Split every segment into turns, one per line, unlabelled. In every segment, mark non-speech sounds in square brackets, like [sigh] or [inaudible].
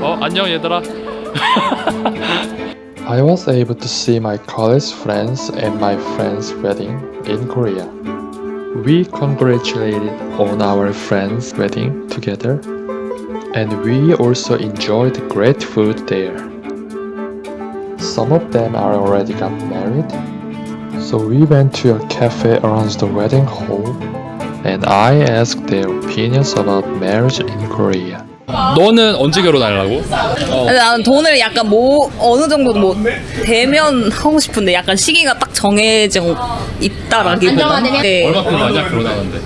어 안녕 얘들아 [laughs]
I was able to see my college friends at my friend's wedding in Korea. We congratulated on our friend's wedding together, and we also enjoyed great food there. Some of them are already got married, so we went to a cafe around the wedding hall, and I asked their opinions about marriage in Korea.
너는 언제 결혼하려고?
나는 돈을 약간 뭐 어느 정도 뭐 대면 하고 싶은데 약간 시기가 딱 정해져 있다라기보다 네.
얼마큼 하냐 결혼하는데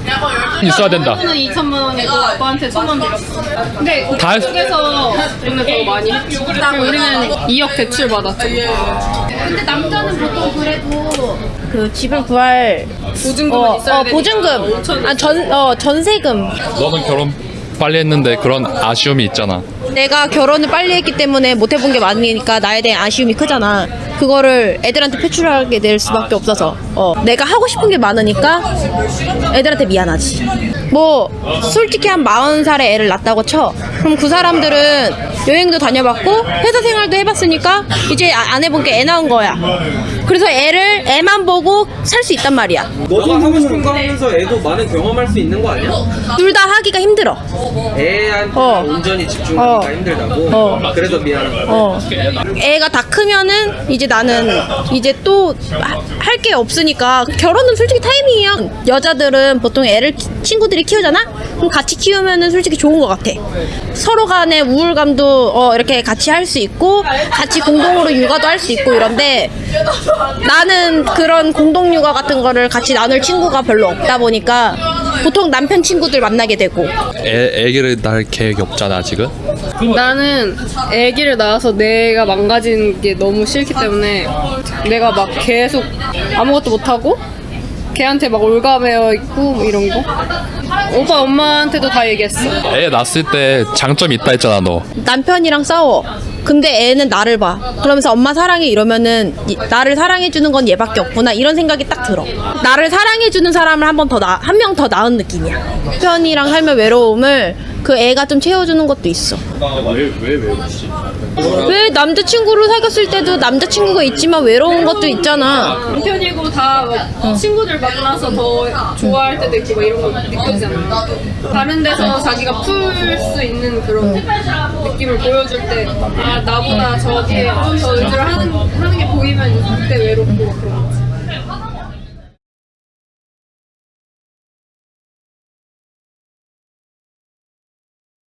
있어야 된다
저는 2천만 원이고 아빠한테 천원 드렸어. 근데
다 했-
쪽에서 돈을 더 많이 했다고 우리는 2억 대출 받았죠.
근데 남자는 보통 그래도 그 집을 구할
보증금은
어,
있어야
어
되니까.
보증금 아전 어 전세금
너는 결혼 빨리 했는데 그런 아쉬움이 있잖아.
내가 결혼을 빨리 했기 때문에 못 해본 게 많으니까 나에 대한 아쉬움이 크잖아. 그거를 애들한테 표출하게 될 수밖에 없어서. 어. 내가 하고 싶은 게 많으니까 애들한테 미안하지. 뭐 솔직히 한 40살에 애를 낳았다고 쳐. 그럼 그 사람들은 여행도 다녀봤고 회사 생활도 해봤으니까 이제 아- 안 해본 게 애 낳은 거야. 그래서 애를 애만 보고 살 수 있단 말이야
너도 하고 싶은 거 하면서 애도 많은 경험할 수 있는 거 아니야?
둘 다 하기가 힘들어
애한테
어.
온전히 집중하기가
어.
힘들다고?
어.
그래서 미안한 거야
어. 애가 다 크면은 이제 나는 이제 또 할 게 없으니까 결혼은 솔직히 타이밍이야. 여자들은 보통 애를 키- 친구들이 키우잖아. 그럼 같이 키우면은 솔직히 좋은 것 같아. 서로 간의 우울감도 어, 이렇게 같이 할 수 있고 같이 공동으로 육아도 할 수 있고 이런데 나는 그런 공동 육아 같은 거를 같이 나눌 친구가 별로 없다 보니까 보통 남편 친구들 만나게 되고.
애, 애기를 낳을 계획이 없잖아 아직은
나는 아기를 낳아서 내가 망가지는 게 너무 싫기 때문에 내가 막 계속 아무것도 못하고 걔한테 막 올가매어 있고 뭐 이런 거? 오빠 엄마한테도 다 얘기했어.
애 낳았을 때 장점이 있다 했잖아 너.
남편이랑 싸워. 근데 애는 나를 봐. 그러면서 엄마 사랑해 이러면은 이- 나를 사랑해주는 건 얘밖에 없구나 이런 생각이 딱 들어. 나를 사랑해주는 사람을 한 번 더 나, 한 명더 낳은 느낌이야. 남편이랑 살면 외로움을 그 애가 좀 채워주는 것도 있어.
왜왜 외롭지?
왜 남자친구를 사귀었을 때도 남자친구가 있지만 외로운 것도 있잖아.
남편이고 다뭐 친구들 만나서 더 좋아할 때도 있고 막 이런 거 느껴지잖아 다른 데서 자기가 풀 수 있는 그런 느낌을 보여줄 때아 나보다 저기에 좀더 의지를 하는, 하는 게 보이면 그때 외롭고 막 그런 거